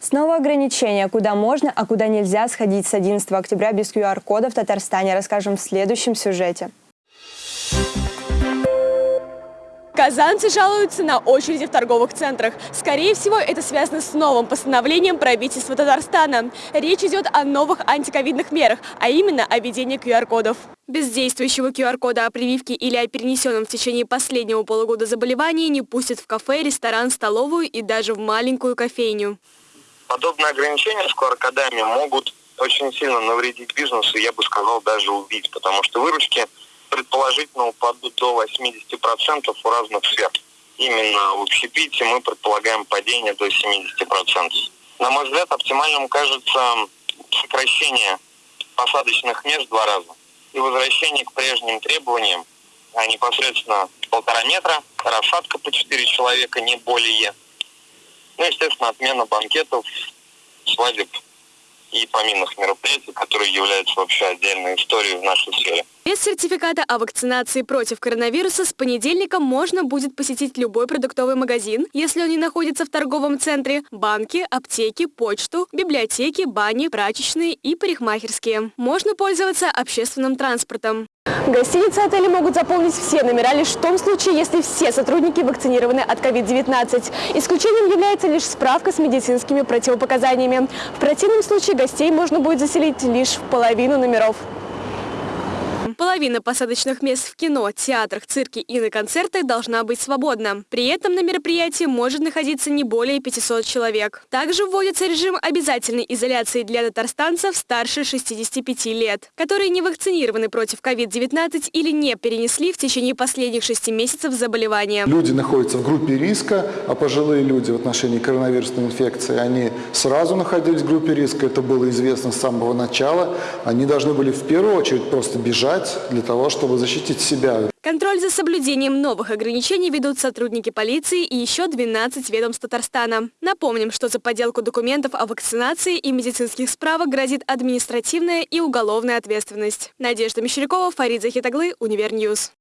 Снова ограничения, куда можно, а куда нельзя сходить с 11 октября без QR-кода в Татарстане, расскажем в следующем сюжете. Казанцы жалуются на очереди в торговых центрах. Скорее всего, это связано с новым постановлением правительства Татарстана. Речь идет о новых антиковидных мерах, а именно о введении QR-кодов. Без действующего QR-кода о прививке или о перенесенном в течение последнего полугода заболевании не пустят в кафе, ресторан, столовую и даже в маленькую кофейню. Подобные ограничения с QR-кодами могут очень сильно навредить бизнесу, я бы сказал, даже убить, потому что выручки – предположительно упадут до 80% у разных сфер. Именно в общепите мы предполагаем падение до 70%. На мой взгляд, оптимальным кажется сокращение посадочных мест два раза и возвращение к прежним требованиям, а непосредственно полтора метра, рассадка по четыре человека, не более. Ну, естественно, отмена банкетов, свадеб и поминных мероприятий, которые являются вообще отдельной историей в нашей сфере. Без сертификата о вакцинации против коронавируса с понедельника можно будет посетить любой продуктовый магазин, если он не находится в торговом центре, банки, аптеки, почту, библиотеки, бани, прачечные и парикмахерские. Можно пользоваться общественным транспортом. Гостиницы отели могут заполнить все номера лишь в том случае, если все сотрудники вакцинированы от COVID-19. Исключением является лишь справка с медицинскими противопоказаниями. В противном случае гостей можно будет заселить лишь в половину номеров. Половина посадочных мест в кино, театрах, цирке и на концертах должна быть свободна. При этом на мероприятии может находиться не более 500 человек. Также вводится режим обязательной изоляции для татарстанцев старше 65 лет, которые не вакцинированы против COVID-19 или не перенесли в течение последних 6 месяцев заболевания. Люди находятся в группе риска, а пожилые люди в отношении коронавирусной инфекции, они сразу находились в группе риска, это было известно с самого начала. Они должны были в первую очередь просто бежать для того, чтобы защитить себя. Контроль за соблюдением новых ограничений ведут сотрудники полиции и еще 12 ведомств Татарстана. Напомним, что за подделку документов о вакцинации и медицинских справок грозит административная и уголовная ответственность. Надежда Мещерякова, Фарид Захитаглы, Univer News.